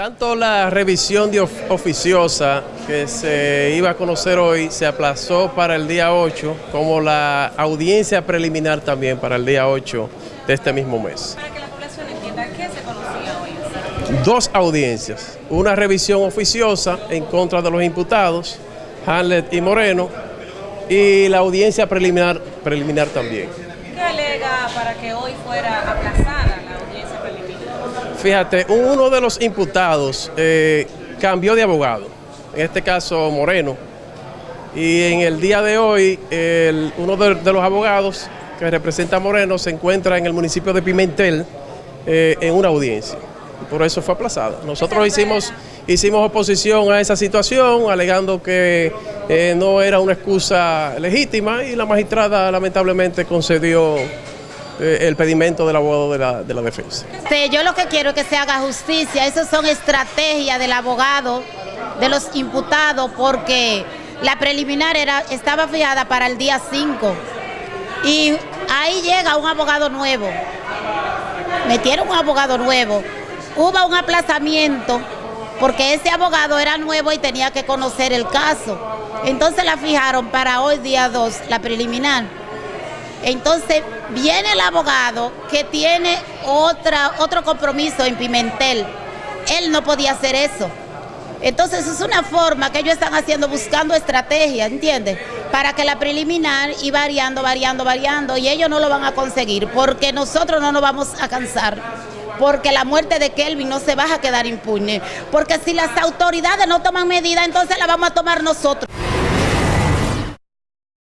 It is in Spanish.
Tanto la revisión de oficiosa que se iba a conocer hoy se aplazó para el día 8, como la audiencia preliminar también para el día 8 de este mismo mes. Para que la población entienda, ¿qué se conocía hoy? Dos audiencias, una revisión oficiosa en contra de los imputados, Hamlet y Moreno, y la audiencia preliminar, preliminar también. ¿Qué alega para que hoy fuera aplazada? Fíjate, uno de los imputados eh, cambió de abogado, en este caso Moreno, y en el día de hoy uno de, los abogados que representa a Moreno se encuentra en el municipio de Pimentel eh, en una audiencia. Por eso fue aplazada. Nosotros hicimos, hicimos oposición a esa situación, alegando que eh, no era una excusa legítima y la magistrada lamentablemente concedió el pedimento del abogado de la, de la defensa. yo lo que quiero es que se haga justicia, esas son estrategias del abogado, de los imputados, porque la preliminar era, estaba fijada para el día 5 y ahí llega un abogado nuevo, metieron un abogado nuevo, hubo un aplazamiento porque ese abogado era nuevo y tenía que conocer el caso. Entonces la fijaron para hoy día 2, la preliminar. Entonces viene el abogado que tiene otra, otro compromiso en Pimentel. Él no podía hacer eso. Entonces es una forma que ellos están haciendo, buscando estrategias, ¿entiendes? Para que la preliminar y variando, variando, variando, y ellos no lo van a conseguir, porque nosotros no nos vamos a cansar porque la muerte de Kelvin no se va a quedar impune. Porque si las autoridades no toman medidas, entonces la vamos a tomar nosotros.